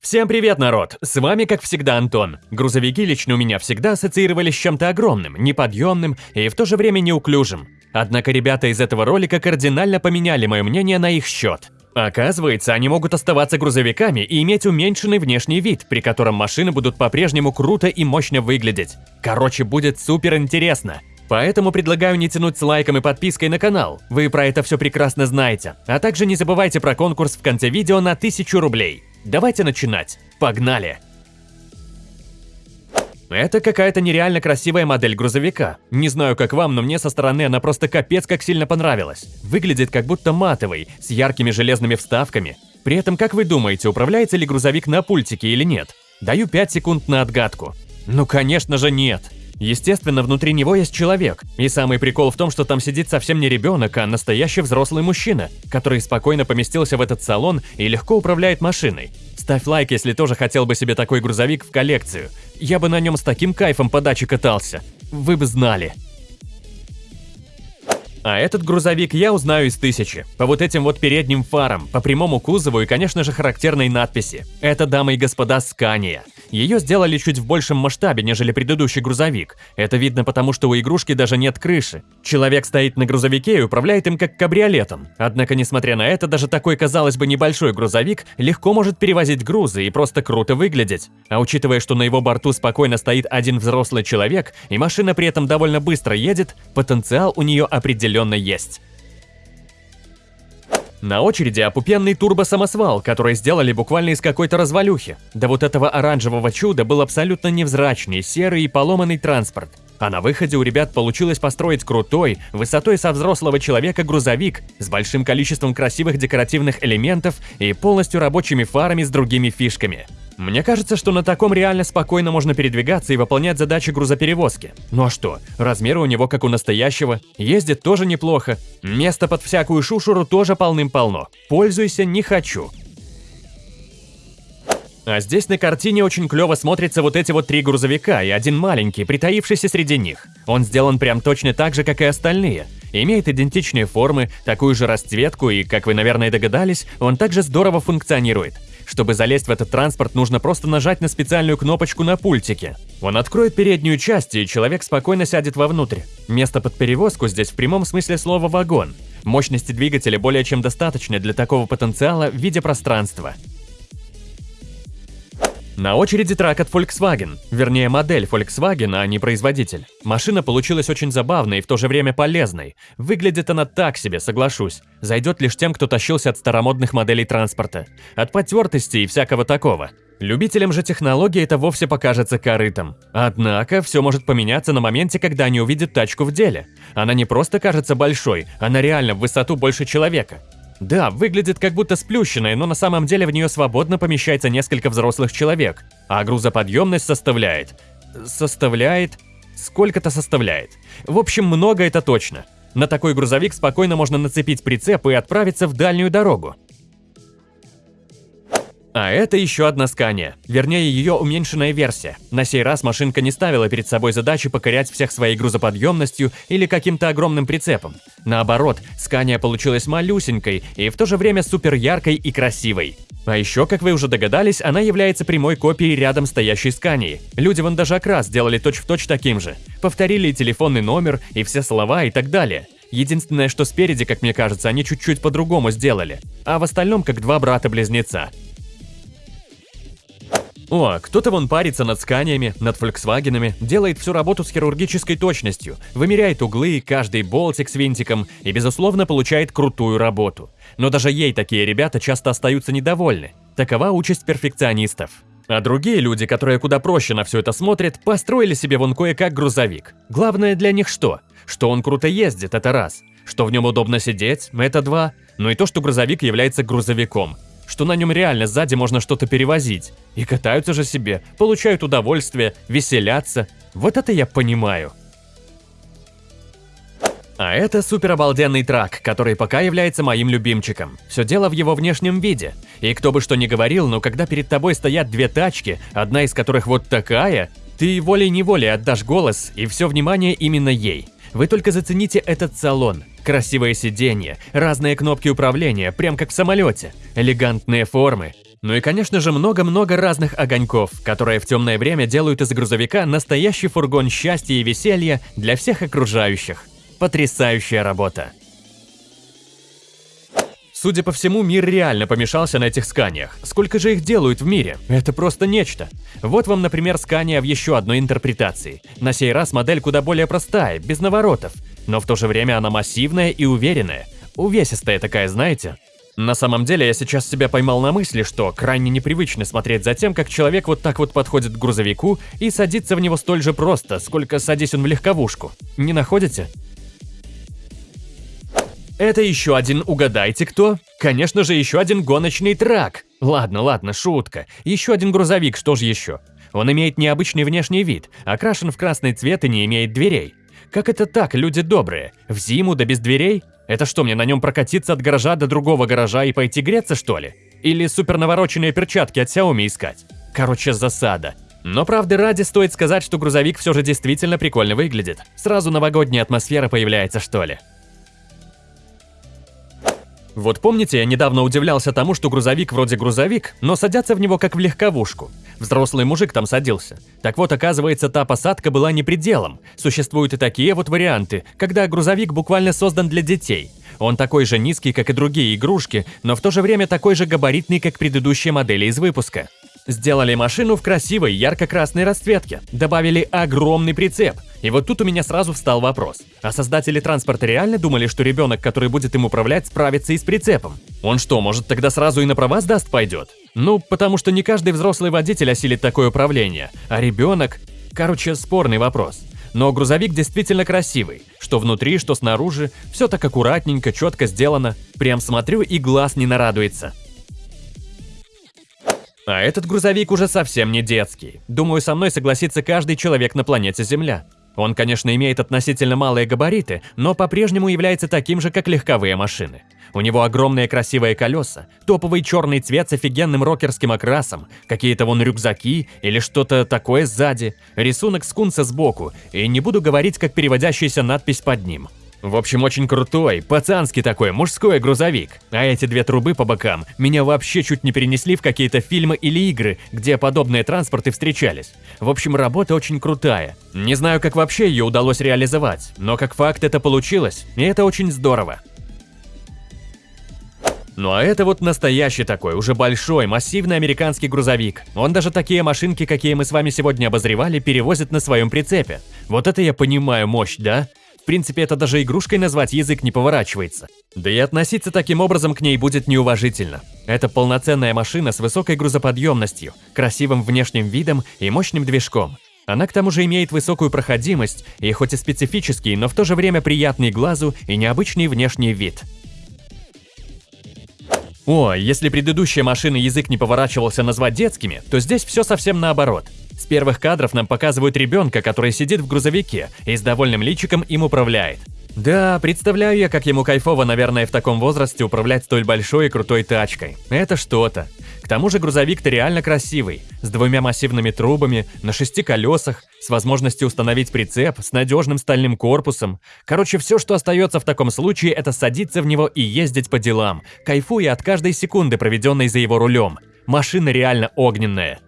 Всем привет, народ! С вами, как всегда, Антон. Грузовики лично у меня всегда ассоциировались с чем-то огромным, неподъемным и в то же время неуклюжим. Однако ребята из этого ролика кардинально поменяли мое мнение на их счет. Оказывается, они могут оставаться грузовиками и иметь уменьшенный внешний вид, при котором машины будут по-прежнему круто и мощно выглядеть. Короче, будет супер интересно. Поэтому предлагаю не тянуть с лайком и подпиской на канал, вы про это все прекрасно знаете. А также не забывайте про конкурс в конце видео на 1000 рублей. Давайте начинать. Погнали! Это какая-то нереально красивая модель грузовика. Не знаю, как вам, но мне со стороны она просто капец как сильно понравилась. Выглядит как будто матовый, с яркими железными вставками. При этом, как вы думаете, управляется ли грузовик на пультике или нет? Даю 5 секунд на отгадку. Ну, конечно же, нет. Естественно, внутри него есть человек. И самый прикол в том, что там сидит совсем не ребенок, а настоящий взрослый мужчина, который спокойно поместился в этот салон и легко управляет машиной. Ставь лайк, если тоже хотел бы себе такой грузовик в коллекцию. Я бы на нем с таким кайфом по даче катался. Вы бы знали. А этот грузовик я узнаю из тысячи. По вот этим вот передним фарам, по прямому кузову и, конечно же, характерной надписи. Это, дамы и господа, Скания. Ее сделали чуть в большем масштабе, нежели предыдущий грузовик. Это видно потому, что у игрушки даже нет крыши. Человек стоит на грузовике и управляет им как кабриолетом. Однако, несмотря на это, даже такой, казалось бы, небольшой грузовик легко может перевозить грузы и просто круто выглядеть. А учитывая, что на его борту спокойно стоит один взрослый человек, и машина при этом довольно быстро едет, потенциал у нее определенно есть. На очереди опупенный турбо-самосвал, который сделали буквально из какой-то развалюхи. Да вот этого оранжевого чуда был абсолютно невзрачный, серый и поломанный транспорт. А на выходе у ребят получилось построить крутой, высотой со взрослого человека грузовик с большим количеством красивых декоративных элементов и полностью рабочими фарами с другими фишками. Мне кажется, что на таком реально спокойно можно передвигаться и выполнять задачи грузоперевозки. Ну а что, размеры у него как у настоящего, ездит тоже неплохо, места под всякую шушуру тоже полным-полно. Пользуйся не хочу. А здесь на картине очень клево смотрятся вот эти вот три грузовика и один маленький, притаившийся среди них. Он сделан прям точно так же, как и остальные. Имеет идентичные формы, такую же расцветку и, как вы, наверное, догадались, он также здорово функционирует. Чтобы залезть в этот транспорт, нужно просто нажать на специальную кнопочку на пультике. Он откроет переднюю часть, и человек спокойно сядет вовнутрь. Место под перевозку здесь в прямом смысле слова «вагон». Мощности двигателя более чем достаточно для такого потенциала в виде пространства. На очереди трак от Volkswagen, вернее модель Volkswagen, а не производитель. Машина получилась очень забавной и в то же время полезной. Выглядит она так себе, соглашусь. Зайдет лишь тем, кто тащился от старомодных моделей транспорта. От потертости и всякого такого. Любителям же технологии это вовсе покажется корытом. Однако, все может поменяться на моменте, когда они увидят тачку в деле. Она не просто кажется большой, она реально в высоту больше человека. Да, выглядит как будто сплющенная, но на самом деле в нее свободно помещается несколько взрослых человек, а грузоподъемность составляет... составляет... сколько-то составляет. В общем, много это точно. На такой грузовик спокойно можно нацепить прицеп и отправиться в дальнюю дорогу. А это еще одна Скания, вернее ее уменьшенная версия. На сей раз машинка не ставила перед собой задачи покорять всех своей грузоподъемностью или каким-то огромным прицепом. Наоборот, Скания получилась малюсенькой и в то же время супер яркой и красивой. А еще, как вы уже догадались, она является прямой копией рядом стоящей Скании. Люди вон даже окрас сделали точь-в-точь точь таким же. Повторили и телефонный номер, и все слова и так далее. Единственное, что спереди, как мне кажется, они чуть-чуть по-другому сделали. А в остальном как два брата-близнеца. О, кто-то вон парится над сканиями, над фольксвагенами, делает всю работу с хирургической точностью, вымеряет углы, каждый болтик с винтиком и, безусловно, получает крутую работу. Но даже ей такие ребята часто остаются недовольны. Такова участь перфекционистов. А другие люди, которые куда проще на все это смотрят, построили себе вон кое-как грузовик. Главное для них что? Что он круто ездит, это раз. Что в нем удобно сидеть, это два. Ну и то, что грузовик является грузовиком что на нем реально сзади можно что-то перевозить. И катаются же себе, получают удовольствие, веселятся. Вот это я понимаю. А это супер обалденный трак, который пока является моим любимчиком. Все дело в его внешнем виде. И кто бы что ни говорил, но когда перед тобой стоят две тачки, одна из которых вот такая, ты волей-неволей отдашь голос, и все внимание именно ей. Вы только зацените этот салон. Красивое сиденье, разные кнопки управления, прям как в самолете, элегантные формы. Ну и, конечно же, много-много разных огоньков, которые в темное время делают из грузовика настоящий фургон счастья и веселья для всех окружающих. Потрясающая работа. Судя по всему, мир реально помешался на этих сканиях. Сколько же их делают в мире? Это просто нечто. Вот вам, например, скания в еще одной интерпретации. На сей раз модель куда более простая, без наворотов. Но в то же время она массивная и уверенная. Увесистая такая, знаете? На самом деле, я сейчас себя поймал на мысли, что крайне непривычно смотреть за тем, как человек вот так вот подходит к грузовику и садится в него столь же просто, сколько садись он в легковушку. Не находите? Это еще один угадайте кто? Конечно же, еще один гоночный трак. Ладно, ладно, шутка. Еще один грузовик, что же еще? Он имеет необычный внешний вид, окрашен в красный цвет и не имеет дверей. Как это так, люди добрые? В зиму да без дверей? Это что, мне на нем прокатиться от гаража до другого гаража и пойти греться, что ли? Или супер навороченные перчатки от Xiaomi искать? Короче, засада. Но правды ради стоит сказать, что грузовик все же действительно прикольно выглядит. Сразу новогодняя атмосфера появляется, что ли. Вот помните, я недавно удивлялся тому, что грузовик вроде грузовик, но садятся в него как в легковушку. Взрослый мужик там садился. Так вот, оказывается, та посадка была не пределом. Существуют и такие вот варианты, когда грузовик буквально создан для детей. Он такой же низкий, как и другие игрушки, но в то же время такой же габаритный, как предыдущие модели из выпуска. Сделали машину в красивой ярко-красной расцветке, добавили огромный прицеп. И вот тут у меня сразу встал вопрос. А создатели транспорта реально думали, что ребенок, который будет им управлять, справится и с прицепом? Он что, может тогда сразу и на права сдаст пойдет? Ну, потому что не каждый взрослый водитель осилит такое управление, а ребенок... Короче, спорный вопрос. Но грузовик действительно красивый. Что внутри, что снаружи, все так аккуратненько, четко сделано. Прям смотрю и глаз не нарадуется. А этот грузовик уже совсем не детский. Думаю, со мной согласится каждый человек на планете Земля. Он, конечно, имеет относительно малые габариты, но по-прежнему является таким же, как легковые машины. У него огромные красивые колеса, топовый черный цвет с офигенным рокерским окрасом, какие-то вон рюкзаки или что-то такое сзади, рисунок скунса сбоку, и не буду говорить, как переводящаяся надпись под ним – в общем, очень крутой, пацанский такой, мужской грузовик. А эти две трубы по бокам меня вообще чуть не перенесли в какие-то фильмы или игры, где подобные транспорты встречались. В общем, работа очень крутая. Не знаю, как вообще ее удалось реализовать, но как факт это получилось, и это очень здорово. Ну а это вот настоящий такой, уже большой, массивный американский грузовик. Он даже такие машинки, какие мы с вами сегодня обозревали, перевозит на своем прицепе. Вот это я понимаю мощь, да? Принципе, это даже игрушкой назвать язык не поворачивается. Да и относиться таким образом к ней будет неуважительно. Это полноценная машина с высокой грузоподъемностью, красивым внешним видом и мощным движком. Она к тому же имеет высокую проходимость и хоть и специфический, но в то же время приятный глазу и необычный внешний вид. О, если предыдущие машины язык не поворачивался назвать детскими, то здесь все совсем наоборот – с первых кадров нам показывают ребенка, который сидит в грузовике и с довольным личиком им управляет. Да, представляю я, как ему кайфово, наверное, в таком возрасте управлять столь большой и крутой тачкой. Это что-то. К тому же грузовик-то реально красивый, с двумя массивными трубами, на шести колесах, с возможностью установить прицеп, с надежным стальным корпусом. Короче, все, что остается в таком случае, это садиться в него и ездить по делам, кайфуя от каждой секунды, проведенной за его рулем. Машина реально огненная.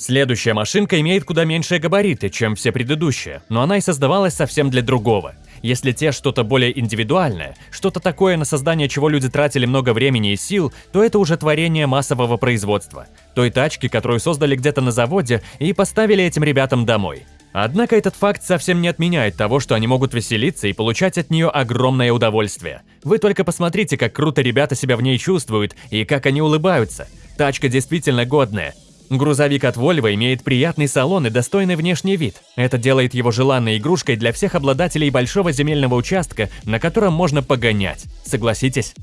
Следующая машинка имеет куда меньшие габариты, чем все предыдущие, но она и создавалась совсем для другого. Если те что-то более индивидуальное, что-то такое, на создание чего люди тратили много времени и сил, то это уже творение массового производства. Той тачки, которую создали где-то на заводе и поставили этим ребятам домой. Однако этот факт совсем не отменяет того, что они могут веселиться и получать от нее огромное удовольствие. Вы только посмотрите, как круто ребята себя в ней чувствуют и как они улыбаются. Тачка действительно годная, Грузовик от Volvo имеет приятный салон и достойный внешний вид. Это делает его желанной игрушкой для всех обладателей большого земельного участка, на котором можно погонять. Согласитесь?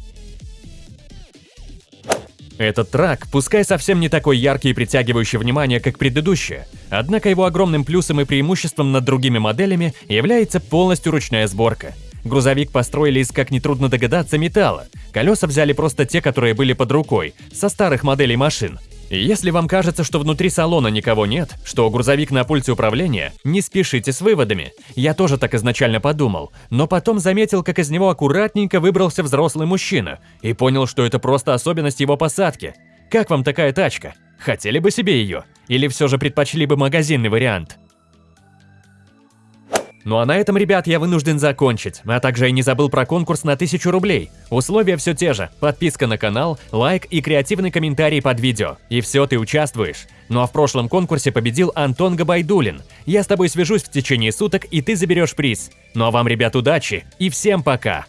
Этот трак, пускай совсем не такой яркий и притягивающий внимание, как предыдущие, однако его огромным плюсом и преимуществом над другими моделями является полностью ручная сборка. Грузовик построили из, как нетрудно догадаться, металла. Колеса взяли просто те, которые были под рукой, со старых моделей машин. Если вам кажется, что внутри салона никого нет, что грузовик на пульте управления, не спешите с выводами. Я тоже так изначально подумал, но потом заметил, как из него аккуратненько выбрался взрослый мужчина и понял, что это просто особенность его посадки. Как вам такая тачка? Хотели бы себе ее? Или все же предпочли бы магазинный вариант? Ну а на этом, ребят, я вынужден закончить, а также и не забыл про конкурс на 1000 рублей. Условия все те же, подписка на канал, лайк и креативный комментарий под видео. И все, ты участвуешь. Ну а в прошлом конкурсе победил Антон Габайдулин. Я с тобой свяжусь в течение суток, и ты заберешь приз. Ну а вам, ребят, удачи и всем пока!